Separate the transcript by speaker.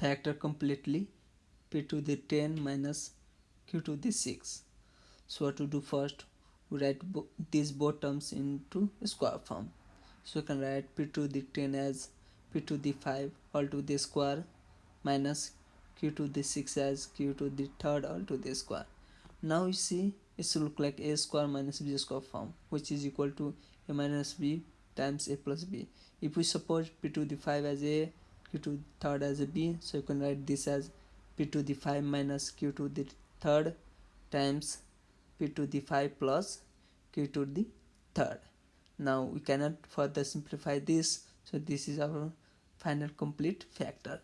Speaker 1: factor completely p to the 10 minus q to the 6 so what to do first? We write bo these both terms into square form. So you can write p to the 10 as p to the 5 all to the square minus q to the 6 as q to the third all to the square. Now you see it should look like a square minus b square form which is equal to a minus b times a plus b. If we suppose p to the 5 as a q to the third as a b so you can write this as p to the 5 minus q to the third times p to the 5 plus q to the third. Now we cannot further simplify this so this is our final complete factor